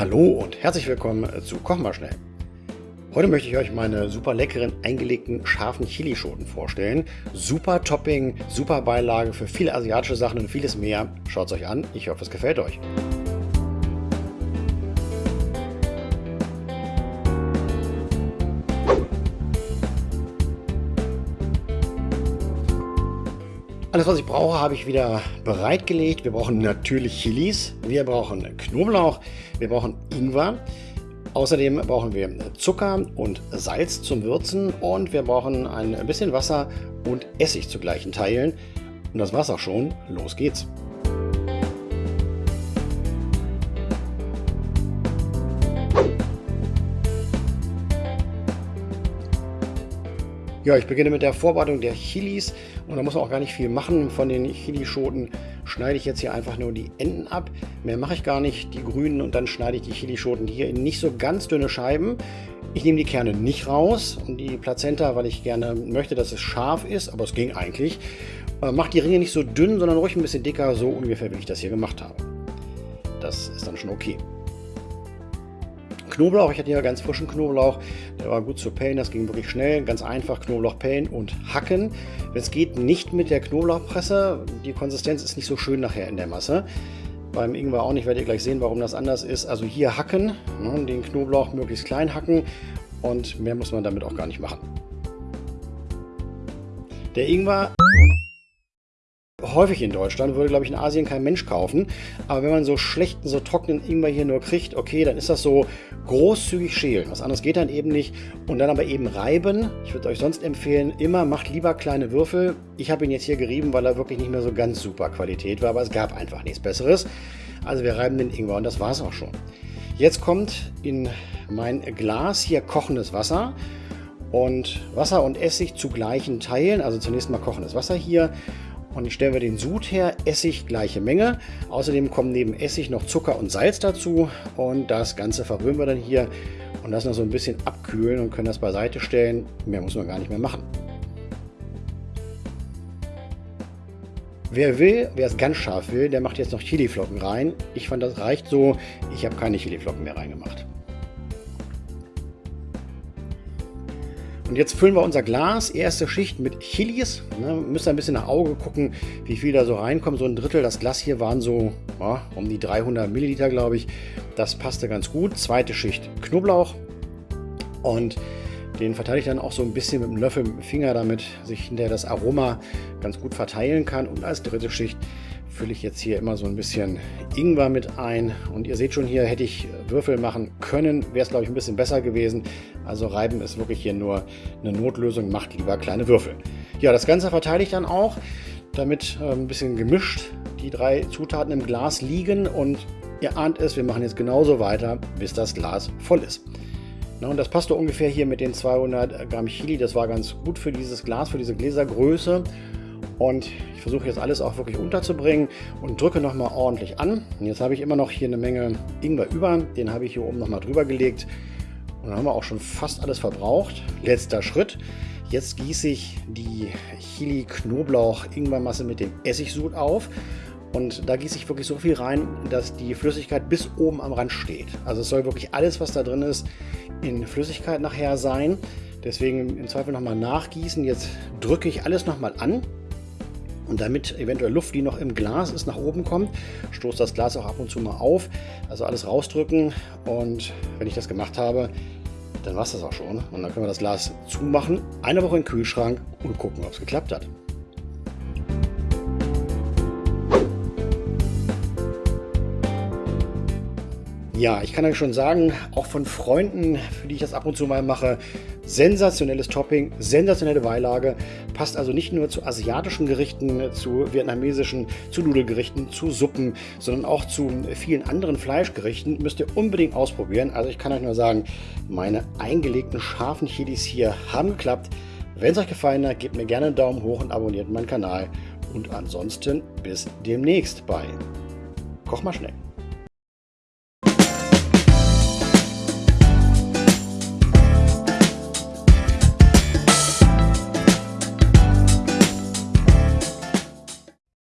Hallo und herzlich willkommen zu Koch mal schnell. Heute möchte ich euch meine super leckeren eingelegten scharfen Chilischoten vorstellen. Super Topping, super Beilage für viele asiatische Sachen und vieles mehr. Schaut es euch an, ich hoffe es gefällt euch. Alles, was ich brauche, habe ich wieder bereitgelegt. Wir brauchen natürlich Chilis, wir brauchen Knoblauch, wir brauchen Ingwer. Außerdem brauchen wir Zucker und Salz zum Würzen und wir brauchen ein bisschen Wasser und Essig zu gleichen Teilen. Und das war's auch schon. Los geht's! Ja, ich beginne mit der Vorbereitung der Chilis und da muss man auch gar nicht viel machen. Von den Chilischoten schneide ich jetzt hier einfach nur die Enden ab. Mehr mache ich gar nicht, die grünen und dann schneide ich die Chilischoten hier in nicht so ganz dünne Scheiben. Ich nehme die Kerne nicht raus und die Plazenta, weil ich gerne möchte, dass es scharf ist, aber es ging eigentlich. Äh, macht die Ringe nicht so dünn, sondern ruhig ein bisschen dicker, so ungefähr wie ich das hier gemacht habe. Das ist dann schon okay. Knoblauch. Ich hatte hier ganz frischen Knoblauch. Der war gut zu pellen. Das ging wirklich schnell. Ganz einfach Knoblauch pellen und hacken. Es geht, nicht mit der Knoblauchpresse. Die Konsistenz ist nicht so schön nachher in der Masse. Beim Ingwer auch nicht. Werdet ihr gleich sehen, warum das anders ist. Also hier hacken. Ne, den Knoblauch möglichst klein hacken. Und mehr muss man damit auch gar nicht machen. Der Ingwer häufig in Deutschland, würde glaube ich in Asien kein Mensch kaufen. Aber wenn man so schlechten, so trockenen Ingwer hier nur kriegt, okay, dann ist das so großzügig schälen. Was anderes geht dann eben nicht. Und dann aber eben reiben. Ich würde euch sonst empfehlen, immer macht lieber kleine Würfel. Ich habe ihn jetzt hier gerieben, weil er wirklich nicht mehr so ganz super Qualität war, aber es gab einfach nichts Besseres. Also wir reiben den Ingwer und das war es auch schon. Jetzt kommt in mein Glas hier kochendes Wasser und Wasser und Essig zu gleichen Teilen. Also zunächst mal kochendes Wasser hier und ich stelle wir den Sud her, Essig gleiche Menge. Außerdem kommen neben Essig noch Zucker und Salz dazu und das Ganze verrühren wir dann hier und lassen das so ein bisschen abkühlen und können das beiseite stellen. Mehr muss man gar nicht mehr machen. Wer will, wer es ganz scharf will, der macht jetzt noch Chiliflocken rein. Ich fand, das reicht so. Ich habe keine Chiliflocken mehr reingemacht. Und jetzt füllen wir unser Glas, erste Schicht mit Chilis. Ne, müsst ein bisschen nach Auge gucken, wie viel da so reinkommt. So ein Drittel, das Glas hier waren so ja, um die 300 Milliliter, glaube ich. Das passte ganz gut. Zweite Schicht Knoblauch. Und den verteile ich dann auch so ein bisschen mit dem Löffel, mit dem Finger, damit sich hinterher das Aroma ganz gut verteilen kann. Und als dritte Schicht fülle ich jetzt hier immer so ein bisschen Ingwer mit ein. Und ihr seht schon hier, hätte ich Würfel machen können, wäre es glaube ich ein bisschen besser gewesen. Also reiben ist wirklich hier nur eine Notlösung, macht lieber kleine Würfel. Ja, das Ganze verteile ich dann auch, damit äh, ein bisschen gemischt die drei Zutaten im Glas liegen. Und ihr ahnt es, wir machen jetzt genauso weiter, bis das Glas voll ist. Na, und das passte ungefähr hier mit den 200 Gramm Chili. Das war ganz gut für dieses Glas, für diese Gläsergröße. Und ich versuche jetzt alles auch wirklich unterzubringen und drücke nochmal ordentlich an. Und jetzt habe ich immer noch hier eine Menge Ingwer über. Den habe ich hier oben nochmal drüber gelegt. Und dann haben wir auch schon fast alles verbraucht. Letzter Schritt. Jetzt gieße ich die Chili-Knoblauch-Ingwermasse mit dem Essigsud auf. Und da gieße ich wirklich so viel rein, dass die Flüssigkeit bis oben am Rand steht. Also es soll wirklich alles, was da drin ist, in Flüssigkeit nachher sein. Deswegen im Zweifel nochmal nachgießen. Jetzt drücke ich alles nochmal an. Und damit eventuell Luft, die noch im Glas ist, nach oben kommt, stoßt das Glas auch ab und zu mal auf. Also alles rausdrücken und wenn ich das gemacht habe, dann war es das auch schon. Und dann können wir das Glas zumachen, eine Woche den Kühlschrank und gucken, ob es geklappt hat. Ja, ich kann euch schon sagen, auch von Freunden, für die ich das ab und zu mal mache, sensationelles Topping, sensationelle Beilage. Passt also nicht nur zu asiatischen Gerichten, zu vietnamesischen, zu Nudelgerichten, zu Suppen, sondern auch zu vielen anderen Fleischgerichten. Müsst ihr unbedingt ausprobieren. Also ich kann euch nur sagen, meine eingelegten scharfen Chilis hier haben geklappt. Wenn es euch gefallen hat, gebt mir gerne einen Daumen hoch und abonniert meinen Kanal. Und ansonsten bis demnächst bei Koch mal schnell.